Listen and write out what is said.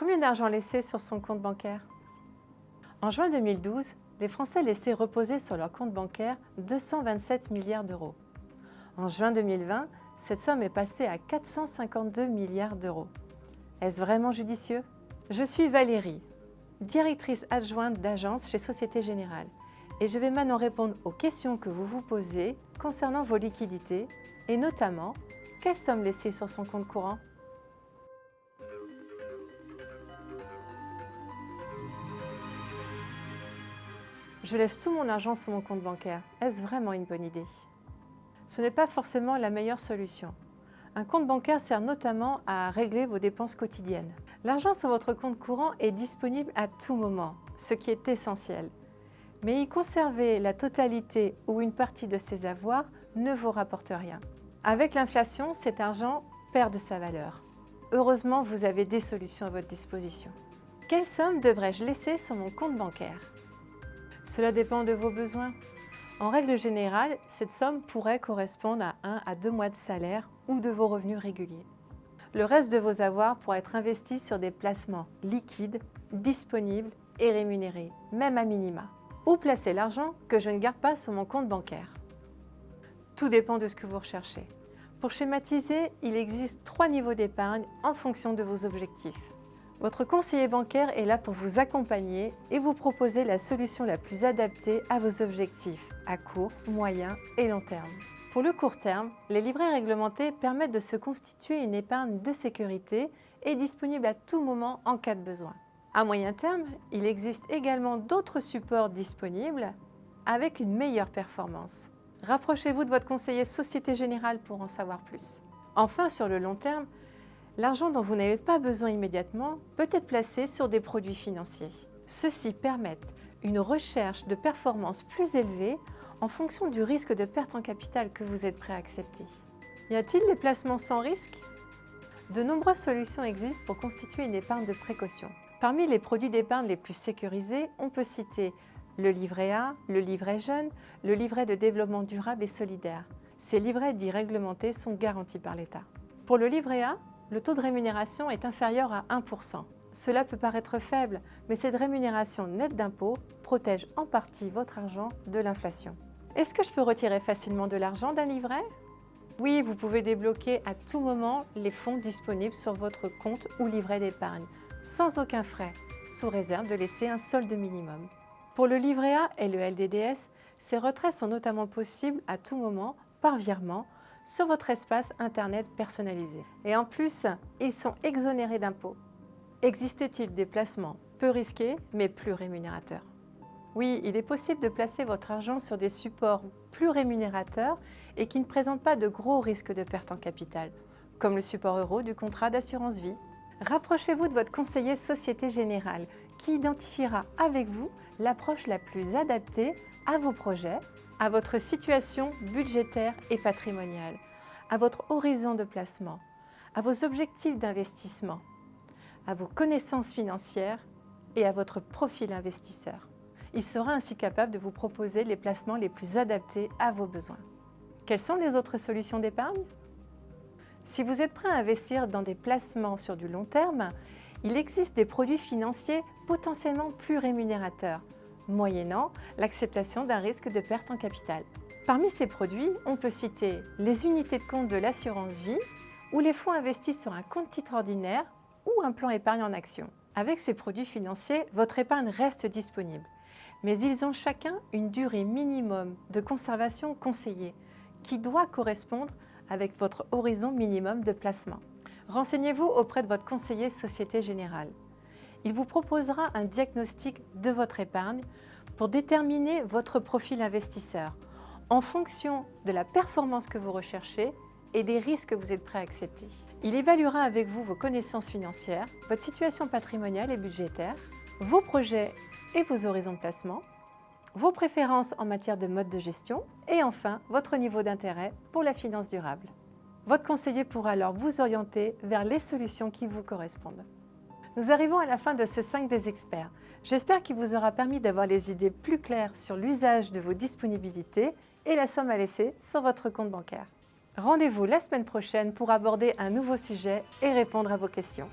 Combien d'argent laissé sur son compte bancaire? En juin 2012, les Français laissaient reposer sur leur compte bancaire 227 milliards d'euros. En juin 2020, cette somme est passée à 452 milliards d'euros. Est-ce vraiment judicieux? Je suis Valérie, directrice adjointe d'agence chez Société Générale et je vais maintenant répondre aux questions que vous vous posez concernant vos liquidités et notamment, quelle somme laissée sur son compte courant? Je laisse tout mon argent sur mon compte bancaire. Est-ce vraiment une bonne idée? Ce n'est pas forcément la meilleure solution. Un compte bancaire sert notamment à régler vos dépenses quotidiennes. L'argent sur votre compte courant est disponible à tout moment, ce qui est essentiel. Mais y conserver la totalité ou une partie de ses avoirs ne vous rapporte rien. Avec l'inflation, cet argent perd de sa valeur. Heureusement, vous avez des solutions à votre disposition. Quelle somme devrais-je laisser sur mon compte bancaire? Cela dépend de vos besoins. En règle générale, cette somme pourrait correspondre à 1 à 2 mois de salaire ou de vos revenus réguliers. Le reste de vos avoirs pourra être investi sur des placements liquides, disponibles et rémunérés, même à minima. Où placer l'argent que je ne garde pas sur mon compte bancaire? Tout dépend de ce que vous recherchez. Pour schématiser, il existe trois niveaux d'épargne en fonction de vos objectifs. Votre conseiller bancaire est là pour vous accompagner et vous proposer la solution la plus adaptée à vos objectifs à court, moyen et long terme. Pour le court terme, les livrets réglementés permettent de se constituer une épargne de sécurité et disponible à tout moment en cas de besoin. À moyen terme, il existe également d'autres supports disponibles avec une meilleure performance. Rapprochez-vous de votre conseiller Société Générale pour en savoir plus. Enfin, sur le long terme, L'argent dont vous n'avez pas besoin immédiatement peut être placé sur des produits financiers. Ceux-ci permettent une recherche de performance plus élevée en fonction du risque de perte en capital que vous êtes prêt à accepter. Y a-t-il des placements sans risque? De nombreuses solutions existent pour constituer une épargne de précaution. Parmi les produits d'épargne les plus sécurisés, on peut citer le livret A, le livret jeune, le livret de développement durable et solidaire. Ces livrets dits réglementés sont garantis par l'État. Pour le livret A, le taux de rémunération est inférieur à 1%. Cela peut paraître faible, mais cette rémunération nette d'impôts protège en partie votre argent de l'inflation. Est-ce que je peux retirer facilement de l'argent d'un livret? Oui, vous pouvez débloquer à tout moment les fonds disponibles sur votre compte ou livret d'épargne, sans aucun frais, sous réserve de laisser un solde minimum. Pour le livret A et le LDDS, ces retraits sont notamment possibles à tout moment par virement sur votre espace Internet personnalisé. Et en plus, ils sont exonérés d'impôts. Existe-t-il des placements peu risqués mais plus rémunérateurs? Oui, il est possible de placer votre argent sur des supports plus rémunérateurs et qui ne présentent pas de gros risques de perte en capital, comme le support euro du contrat d'assurance vie. Rapprochez-vous de votre conseiller Société Générale qui identifiera avec vous l'approche la plus adaptée à vos projets à votre situation budgétaire et patrimoniale, à votre horizon de placement, à vos objectifs d'investissement, à vos connaissances financières et à votre profil investisseur. Il sera ainsi capable de vous proposer les placements les plus adaptés à vos besoins. Quelles sont les autres solutions d'épargne? Si vous êtes prêt à investir dans des placements sur du long terme, il existe des produits financiers potentiellement plus rémunérateurs, moyennant l'acceptation d'un risque de perte en capital. Parmi ces produits, on peut citer les unités de compte de l'assurance vie ou les fonds investis sur un compte titre ordinaire ou un plan épargne en action. Avec ces produits financiers, votre épargne reste disponible, mais ils ont chacun une durée minimum de conservation conseillée qui doit correspondre avec votre horizon minimum de placement. Renseignez-vous auprès de votre conseiller Société Générale. Il vous proposera un diagnostic de votre épargne pour déterminer votre profil investisseur en fonction de la performance que vous recherchez et des risques que vous êtes prêt à accepter. Il évaluera avec vous vos connaissances financières, votre situation patrimoniale et budgétaire, vos projets et vos horizons de placement, vos préférences en matière de mode de gestion et enfin votre niveau d'intérêt pour la finance durable. Votre conseiller pourra alors vous orienter vers les solutions qui vous correspondent. Nous arrivons à la fin de ce 5 des experts. J'espère qu'il vous aura permis d'avoir les idées plus claires sur l'usage de vos disponibilités et la somme à laisser sur votre compte bancaire. Rendez-vous la semaine prochaine pour aborder un nouveau sujet et répondre à vos questions.